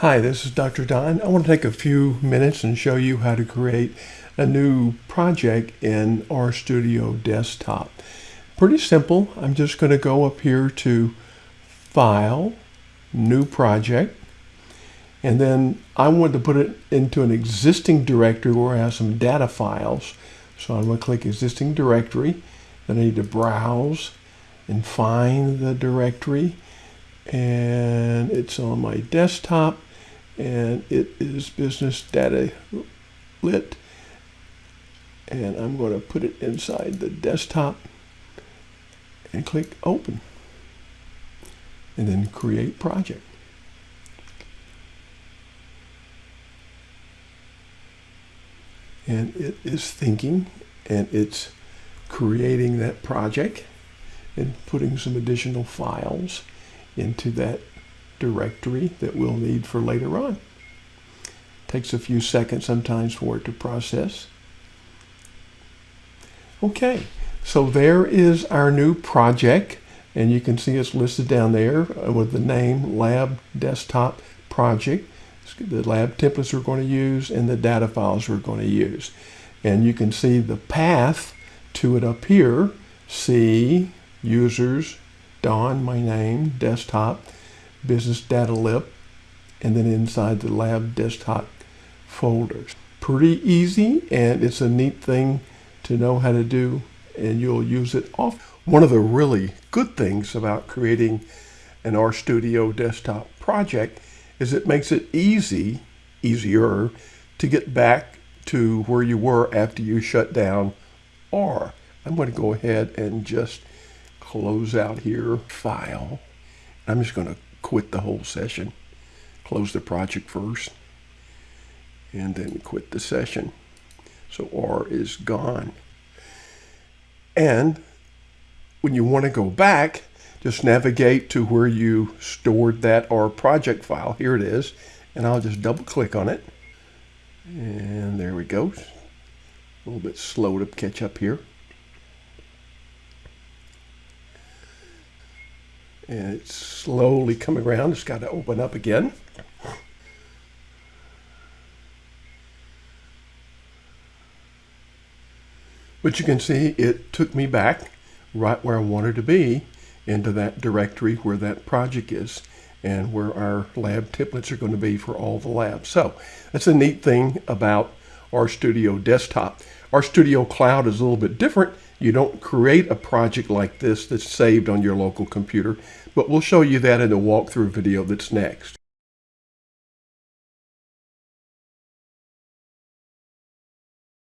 Hi, this is Dr. Don. I want to take a few minutes and show you how to create a new project in RStudio Desktop. Pretty simple. I'm just going to go up here to File, New Project, and then I want to put it into an existing directory where I have some data files. So I'm going to click Existing Directory. Then I need to browse and find the directory. And it's on my desktop and it is business data lit and I'm going to put it inside the desktop and click open and then create project. And it is thinking and it's creating that project and putting some additional files into that directory that we'll need for later on. Takes a few seconds sometimes for it to process. Okay, so there is our new project and you can see it's listed down there uh, with the name Lab Desktop Project. The lab templates we're going to use and the data files we're going to use. And you can see the path to it up here. C, users, Don, my name, desktop, business data lib, and then inside the lab desktop folders. Pretty easy, and it's a neat thing to know how to do, and you'll use it often. One of the really good things about creating an RStudio desktop project is it makes it easy, easier, to get back to where you were after you shut down R. I'm going to go ahead and just close out here, file. I'm just going to quit the whole session. Close the project first and then quit the session. So R is gone. And when you want to go back, just navigate to where you stored that R project file. Here it is. And I'll just double click on it. And there we go. A little bit slow to catch up here. And it's slowly coming around. It's got to open up again. But you can see it took me back right where I wanted to be into that directory where that project is and where our lab templates are going to be for all the labs. So that's a neat thing about RStudio Desktop. RStudio Cloud is a little bit different you don't create a project like this that's saved on your local computer, but we'll show you that in the walkthrough video that's next.